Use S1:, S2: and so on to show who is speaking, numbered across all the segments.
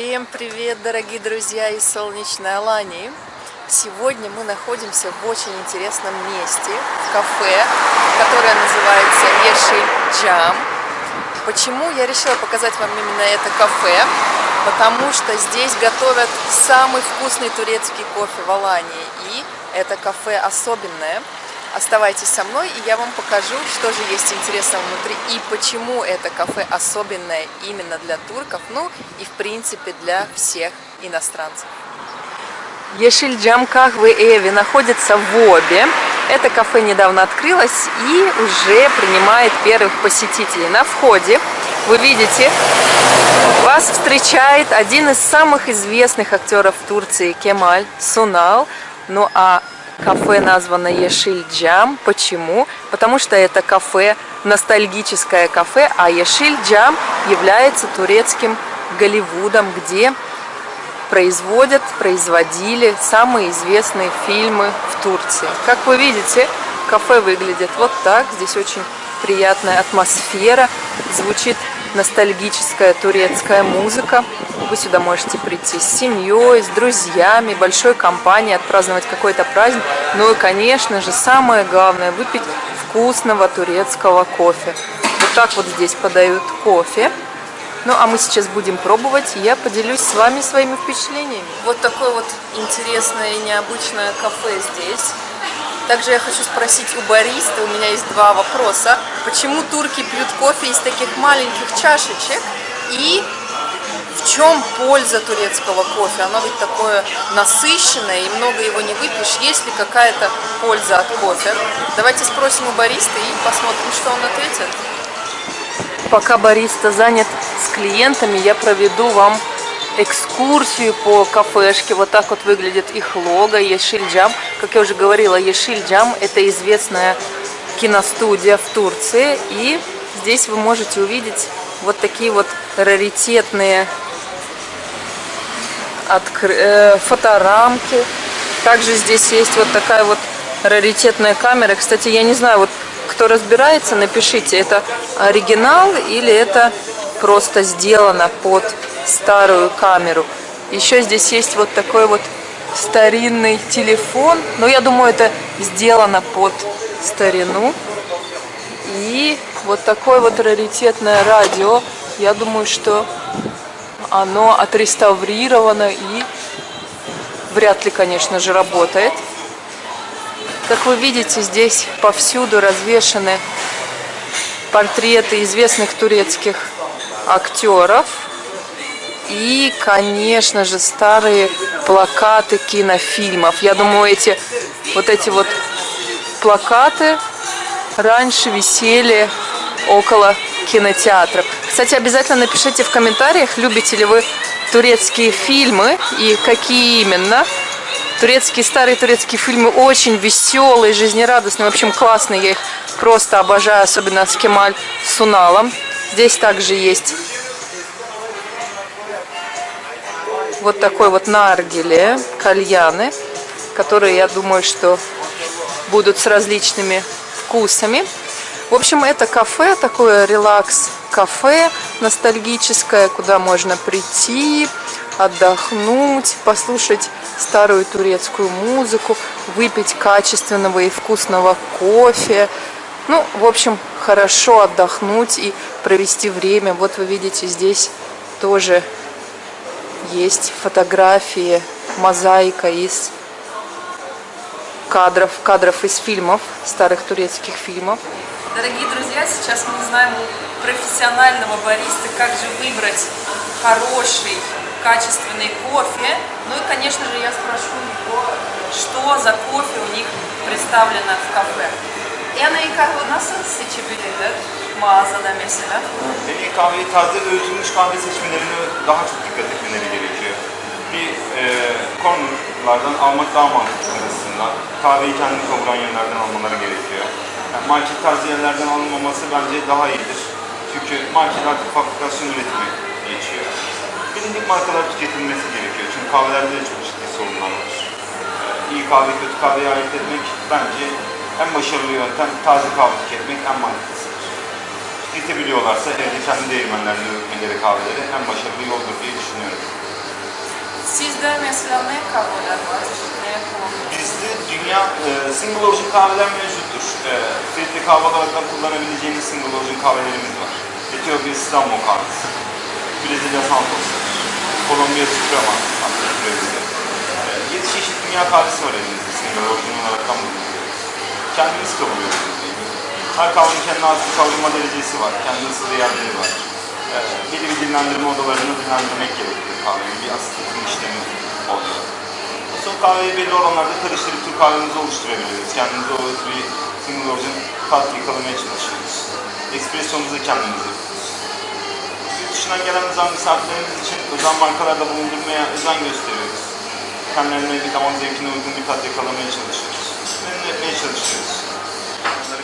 S1: Всем привет, дорогие друзья из солнечной Алании! Сегодня мы находимся в очень интересном месте, в кафе, которое называется Ешиль Джам. Почему я решила показать вам именно это кафе? Потому что здесь готовят самый вкусный турецкий кофе в Алании. И это кафе особенное. Оставайтесь со мной, и я вам покажу, что же есть интересного внутри и почему это кафе особенное именно для турков, ну и в принципе для всех иностранцев. Ешильджам Кахвы Эви находится в Обе. Это кафе недавно открылось и уже принимает первых посетителей. На входе вы видите, вас встречает один из самых известных актеров Турции Кемаль Сунал. Ну а Кафе названо Ешиль-Джам. Почему? Потому что это кафе, ностальгическое кафе, а Ешиль-Джам является турецким Голливудом, где производят, производили самые известные фильмы в Турции. Как вы видите, кафе выглядит вот так. Здесь очень приятная атмосфера, звучит ностальгическая турецкая музыка. Вы сюда можете прийти с семьей, с друзьями, большой компанией, отпраздновать какой-то праздник. Ну и, конечно же, самое главное, выпить вкусного турецкого кофе. Вот так вот здесь подают кофе. Ну, а мы сейчас будем пробовать, я поделюсь с вами своими впечатлениями. Вот такое вот интересное и необычное кафе здесь. Также я хочу спросить у бариста, у меня есть два вопроса. Почему турки пьют кофе из таких маленьких чашечек? И в чем польза турецкого кофе? Оно ведь такое насыщенное, и много его не выпьешь. Есть ли какая-то польза от кофе? Давайте спросим у бариста и посмотрим, что он ответит. Пока бариста занят с клиентами, я проведу вам экскурсию по кафешке. Вот так вот выглядит их лого Ешильджам. Как я уже говорила, Ешильджам это известная киностудия в Турции. И здесь вы можете увидеть вот такие вот раритетные откр... э, фоторамки. Также здесь есть вот такая вот раритетная камера. Кстати, я не знаю, вот кто разбирается, напишите, это оригинал или это просто сделано под старую камеру. Еще здесь есть вот такой вот старинный телефон. Но я думаю, это сделано под старину. И вот такое вот раритетное радио. Я думаю, что оно отреставрировано и вряд ли, конечно же, работает. Как вы видите, здесь повсюду развешаны портреты известных турецких актеров. И, конечно же, старые плакаты кинофильмов. Я думаю, эти вот эти вот плакаты раньше висели около кинотеатров. Кстати, обязательно напишите в комментариях, любите ли вы турецкие фильмы и какие именно. Турецкие, старые турецкие фильмы очень веселые, жизнерадостные, в общем, классные. Я их просто обожаю, особенно с Кемаль Суналом. Здесь также есть вот такой вот наргеле, кальяны, которые, я думаю, что будут с различными вкусами. В общем, это кафе, такое релакс-кафе ностальгическое, куда можно прийти, отдохнуть, послушать старую турецкую музыку, выпить качественного и вкусного кофе. Ну, в общем, хорошо отдохнуть и провести время. Вот вы видите, здесь тоже есть фотографии, мозаика из кадров, кадров из фильмов, старых турецких фильмов. Дорогие друзья, сейчас мы узнаем у профессионального бариста, как же выбрать хороший, качественный кофе. Ну и, конечно же, я спрошу его, что за кофе у них представлено в кафе. Yani kahve nasıl seçebilirler mağazada mesela?
S2: En kahveyi taze öğütülmüş kahve seçmelerine daha çok dikkat etmeleri gerekiyor. Bir e, cornerlardan almak daha mantıklı arasından. Kahveyi kendi kavuran yerlerden almaları gerekiyor. Yani market tarzı yerlerden alınmaması bence daha iyidir. Çünkü market artık fabrikasyon üretimi geçiyor. Bilindik markalar tüketilmesi gerekiyor. Çünkü kahvelerde de çok ciddi sorunlar var. İyi kahve, kötü kahveyi ayırt etmek bence en başarılı yöntem taze kahve tüketmek en mantıklısıdır. Tüketebiliyorlarsa evde kendi değirmenlerinde üretmeleri kahveleri en başarılı yoldur diye düşünüyorum.
S1: Sizde mesela ne kahveler var? Ne?
S2: Bizde dünya e, single origin kahveler mevcuttur. E, filtre kahve olarak da kullanabileceğiniz single origin kahvelerimiz var. Etiyopya İstanbul kahvesi, Brezilya Santos, Kolombiya Suprema Brezilya. E, 7 çeşit dünya kahvesi var elimizde single origin olarak bulunuyoruz. Kendimiz kavuruyoruz. Her kahvenin kendine has kavrulma derecesi var. Kendi ısı değerleri var. E, belli bir dinlendirme odalarını dinlendirmek gerekiyor kahveyi. Bir asitleştirme işlemi oluyor. Son kahveyi belli oranlarda karıştırıp Türk kahvemizi oluşturabiliyoruz. Kendimize o bir single origin tat yakalamaya çalışıyoruz. Espressomuzu kendimiz yapıyoruz. Yurt dışından gelen özel misafirlerimiz için özel markalarda bulundurmaya özen gösteriyoruz. Kendilerine bir damak zevkine uygun bir tat yakalamaya çalışıyoruz. Memnun etmeye çalışıyoruz.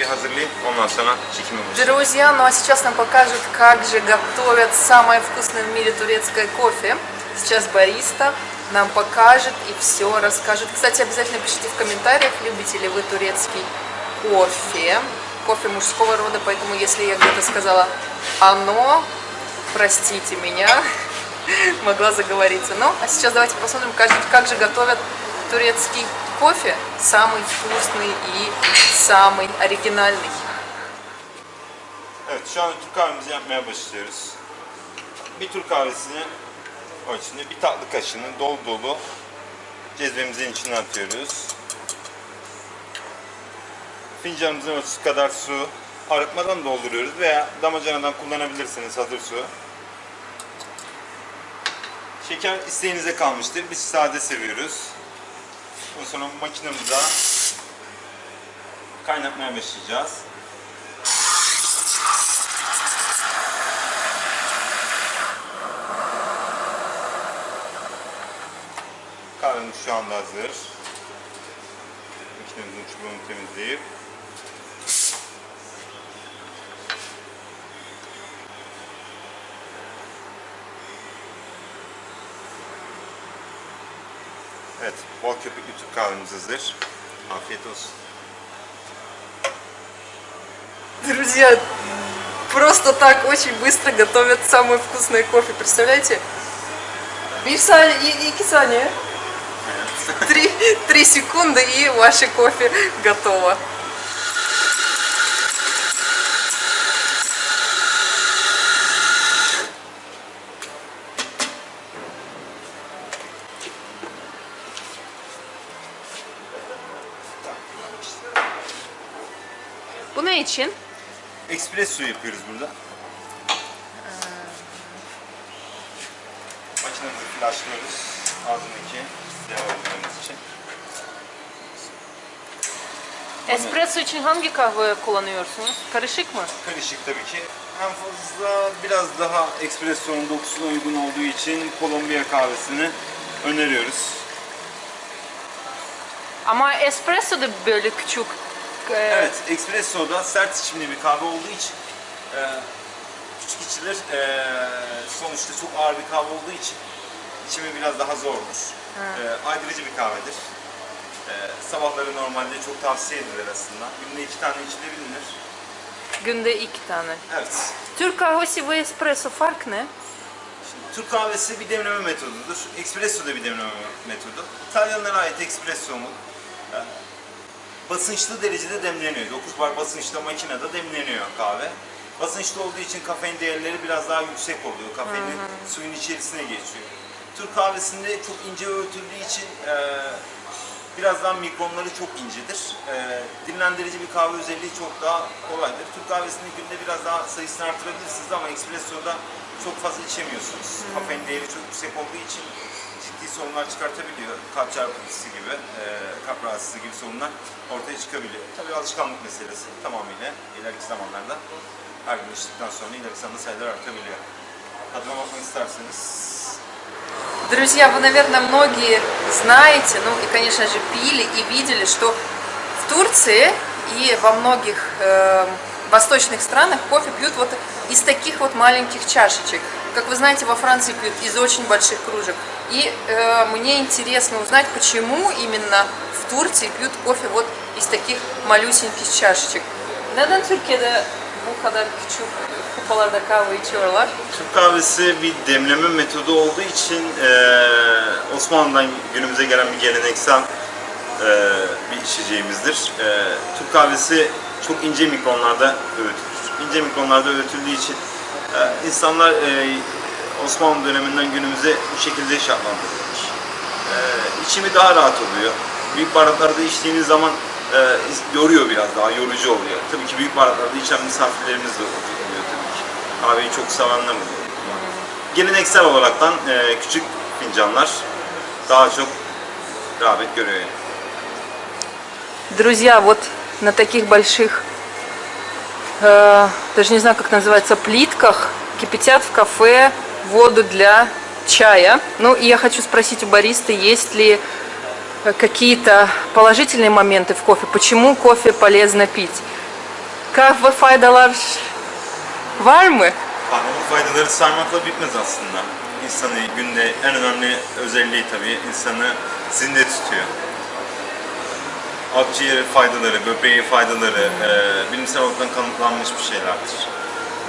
S2: Bir hazırlayıp ondan sonra çekime başlayalım.
S1: Друзья, ну а сейчас нам покажут, как же готовят самое вкусное в мире турецкое кофе. Сейчас бариста нам покажет и все расскажет. Кстати, обязательно пишите в комментариях, любите ли вы турецкий кофе. Кофе мужского рода, поэтому если я где-то сказала «оно», простите меня, могла заговориться. Ну, а сейчас давайте посмотрим, как, же готовят турецкий самый вкусный и самый оригинальный.
S2: Evet şu an Türk kahvemizi yapmaya başlıyoruz. Bir Türk kahvesini o içinde bir tatlı kaşığını dolu dolu cezvemizin içine atıyoruz. Fincanımızın ölçüsü kadar su arıtmadan dolduruyoruz veya damacanadan kullanabilirsiniz hazır su. Şeker isteğinize kalmıştır. Biz sade seviyoruz. Ondan sonra makinemize kaynatmaya başlayacağız. Kahvemiz şu anda hazır. Makinemizin çubuğunu temizleyip Evet, bol köpüklü Türk kahvemiz hazır. Afiyet olsun.
S1: Друзья, просто так очень быстро готовят самое вкусное кофе. Представляете? Bir saniye, i- iki saniye. Три, три секунды и ваше кофе готово. Bu ne için?
S2: Espresso yapıyoruz burada. Makinemizi flashlıyoruz. Ağzındaki devalarımız için.
S1: Espresso için hangi kahve kullanıyorsunuz? Karışık mı?
S2: Karışık tabii ki. En fazla biraz daha espresso'nun dokusuna uygun olduğu için Kolombiya kahvesini öneriyoruz.
S1: Ama espresso da böyle küçük. E,
S2: Evet, espresso da sert içimli bir kahve olduğu için e, küçük içilir. E, sonuçta çok ağır bir kahve olduğu için içimi biraz daha zordur. E, aydırıcı bir kahvedir. E, sabahları normalde çok tavsiye edilir aslında. Günde iki tane içilebilir.
S1: Günde iki tane.
S2: Evet.
S1: Türk kahvesi ve espresso fark ne?
S2: Şimdi Türk kahvesi bir demleme metodudur. Espresso da bir demleme metodu. İtalyanlara ait espresso mu? e, basınçlı derecede demleniyor. 9 bar basınçta makinede demleniyor kahve. Basınçlı olduğu için kafein değerleri biraz daha yüksek oluyor. Kafeinin suyun içerisine geçiyor. Türk kahvesinde çok ince öğütüldüğü için e, biraz daha mikronları çok incedir. E, dinlendirici bir kahve özelliği çok daha kolaydır. Türk kahvesinde günde biraz daha sayısını artırabilirsiniz ama espressoda çok fazla içemiyorsunuz. Kafein değeri çok yüksek olduğu için sorunlar çıkartabiliyor. Kalp çarpıntısı gibi, e, kalp rahatsızlığı gibi sorunlar ortaya çıkabiliyor. Tabii alışkanlık meselesi tamamıyla ileriki zamanlarda her gün içtikten sonra ileriki zamanda sayılar artabiliyor. Tadına bakmak isterseniz
S1: Друзья, вы, наверное, многие знаете, ну и, конечно же, пили и видели, что в Турции и во многих э, восточных странах кофе пьют вот из таких вот маленьких чашечек. Как вы знаете, во Франции пьют из очень больших кружек. И э, мне интересно узнать, почему именно в Турции пьют кофе вот из таких малюсеньких чашечек. Neden Türkiye'de bu kadar küçük kupalarda kahve içiyorlar?
S2: Türk kahvesi bir demleme metodu olduğu için eee, Osmanlı'dan günümüze gelen bir geleneksel eee, bir içeceğimizdir. Eee, Türk kahvesi çok ince mikronlarda öğütülür. İnce mikronlarda öğütüldüğü için eee, insanlar eee, Osmanlı döneminden günümüze bu şekilde şartlandırılmış. Eee içimi daha rahat oluyor. Büyük baharatlarda içtiğiniz zaman eee, yoruyor biraz daha, yorucu oluyor. Tabii ki büyük baharatlarda içen misafirlerimiz de oluyor tabii ki. Kahveyi çok sevenler oluyor. Geleneksel olaraktan eee, küçük fincanlar daha çok rağbet görüyor yani.
S1: Друзья, вот на таких больших, э, даже не знаю, как называется, плитках кипятят в кафе воду для чая. Ну, и я хочу спросить у бариста, есть ли э, какие-то положительные моменты в кофе? Почему кофе полезно пить? Kahve faydalar var mı?
S2: Kahvenin faydaları saymakla bitmez aslında. İnsanı günde en önemli özelliği tabii insanı zinde tutuyor. Akciğer faydaları, böbreğe faydaları e, bilimsel olarak kanıtlanmış bir şeylerdir.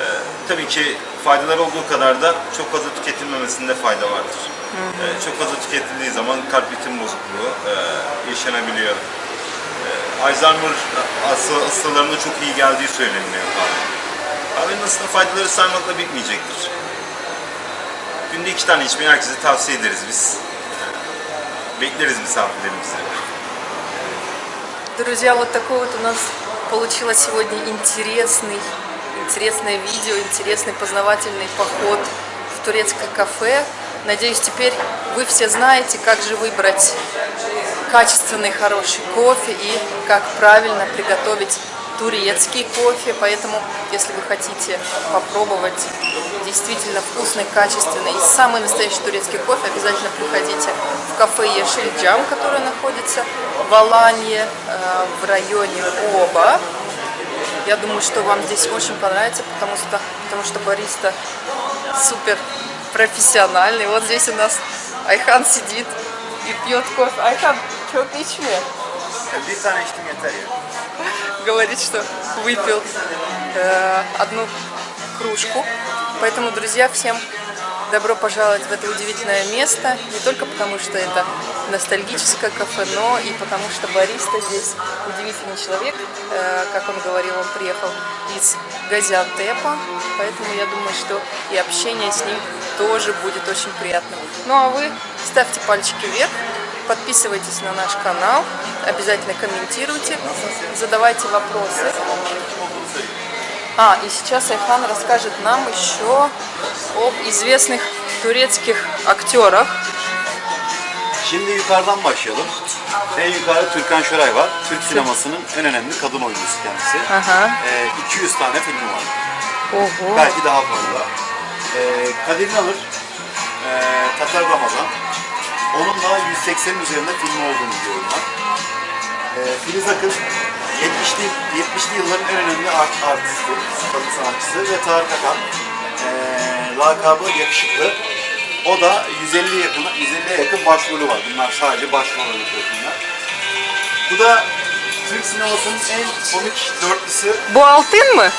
S2: E, tabii ki faydalar olduğu kadar da çok fazla tüketilmemesinde fayda vardır. E, çok fazla tüketildiği zaman kalp ritim bozukluğu e, yaşanabiliyor. E, Alzheimer hasta- hastalarına çok iyi geldiği söyleniyor kahve. Kahvenin aslında faydaları saymakla bitmeyecektir. Günde iki tane içmeyi herkese tavsiye ederiz biz. Bekleriz misafirlerimizi.
S1: Друзья, вот такой вот у нас получилось сегодня интересный, интересное видео, интересный познавательный поход в турецкое кафе. Надеюсь, теперь вы все знаете, как же выбрать качественный, хороший кофе и как правильно приготовить турецкий кофе. Поэтому, если вы хотите попробовать действительно вкусный, качественный и самый настоящий турецкий кофе, обязательно приходите в кафе Ешель Джам, которое находится в Аланье, э, в районе Оба. Я думаю, что вам здесь очень понравится, потому что, потому что бариста супер профессиональный. Вот здесь у нас Айхан сидит и пьет кофе. Айхан,
S2: içtim yeter ya.
S1: говорит, что выпил э, одну кружку. Поэтому, друзья, всем добро пожаловать в это удивительное место. Не только потому, что это ностальгическое кафе, но и потому, что бариста здесь удивительный человек. Э, как он говорил, он приехал из Газиантепа. Поэтому я думаю, что и общение с ним тоже будет очень приятным. Ну а вы ставьте пальчики вверх. Подписывайтесь на наш канал, обязательно комментируйте, задавайте вопросы. А, и сейчас Айхан расскажет нам еще об известных турецких актерах.
S3: Şimdi yukarıdan başlayalım. En yukarıda Türkan Şoray var. Türk sinemasının en önemli kadın oyuncusu kendisi.
S1: Aha.
S3: Ee, 200 tane filmi var.
S1: Ого.
S3: Belki daha fazla. Ee, Kadir İnanır, ee, Tatar Ramazan. Onun da 180'in üzerinde filmi olduğunu biliyorum ben. Ee, Filiz Akın, 70'li, 70'li yılların en önemli art, artisti, kadın sanatçısı ve Tarık Akan. Ee, lakabı yakışıklı. O da 150 yakın, 150'ye yakın başrolü var. Bunlar sadece başrol filmler. Bu da Türk sinemasının en komik dörtlüsü
S1: Bu altın mı?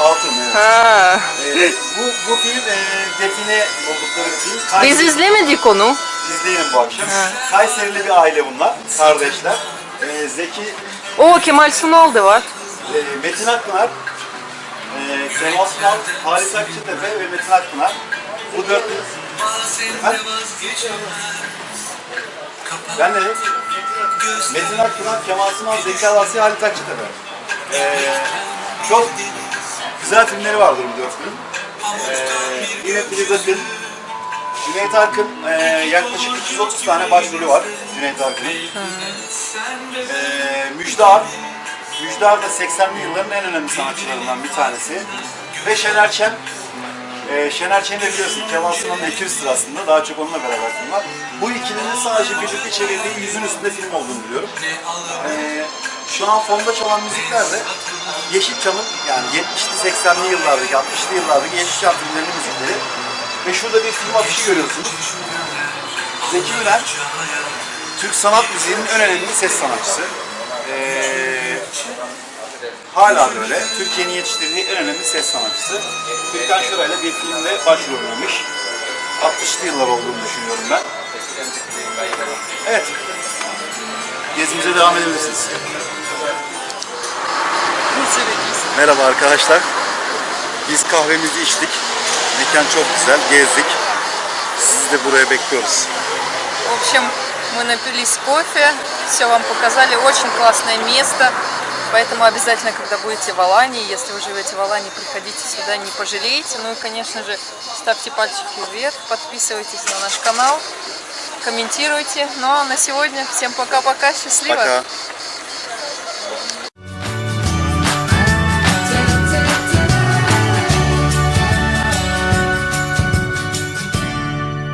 S3: Altın. Evet.
S1: Ha.
S3: Ee, bu, bu film e, define oldukları bir film.
S1: Biz izlemedik onu.
S3: izleyelim bu akşam. Kayserili bir aile bunlar, kardeşler. Ee, Zeki,
S1: O Kemal Sunal da var.
S3: e, Metin Akpınar, e, Kemal Sunal, Halis Akçatepe ve Metin Akpınar. Bu dörtlü... Ben de Metin Akpınar, Kemal Sunal, Zeki Alasya, Halit Akçatepe. Ee, çok güzel filmleri vardır bu dörtlünün. Ee, yine Filiz Akın, Cüneyt Arkın e, yaklaşık 330 tane başrolü var Cüneyt Arkın'ın. Ee, Müjdar, Müjdar da 80'li yılların en önemli sanatçılarından bir tanesi. Ve Şener Şen, ee, Şener Şen'i de biliyorsun Kemal Sunal'ın ekürüsüdür aslında. Daha çok onunla beraber var. Bu ikilinin sadece birlikte çevirdiği yüzün üstünde film olduğunu biliyorum. Ee, şu an fonda çalan müzikler de Yeşilçam'ın yani 70'li 80'li yıllardaki 60'lı yıllardaki Yeşilçam filmlerinin müzikleri. Ve şurada bir film afişi görüyorsunuz. Zeki Müren, Türk sanat müziğinin en önemli ses sanatçısı. Ee, hala da öyle. Türkiye'nin yetiştirdiği en önemli ses sanatçısı. Türkan Şoray'la bir filmde başrol oynamış. 60'lı yıllar olduğunu düşünüyorum ben. Evet. Gezimize devam edebilirsiniz. Merhaba arkadaşlar. Biz kahvemizi içtik. Mekan çok güzel. Gezdik. Sizi de buraya bekliyoruz.
S1: В общем, мы напились кофе, все вам показали, очень классное место. Поэтому обязательно, когда будете в Алании, если вы живете в Алании, приходите сюда, не пожалеете. Ну и, конечно же, ставьте пальчики вверх, подписывайтесь на наш канал, комментируйте. Ну а на сегодня всем пока-пока, счастливо!
S3: Пока.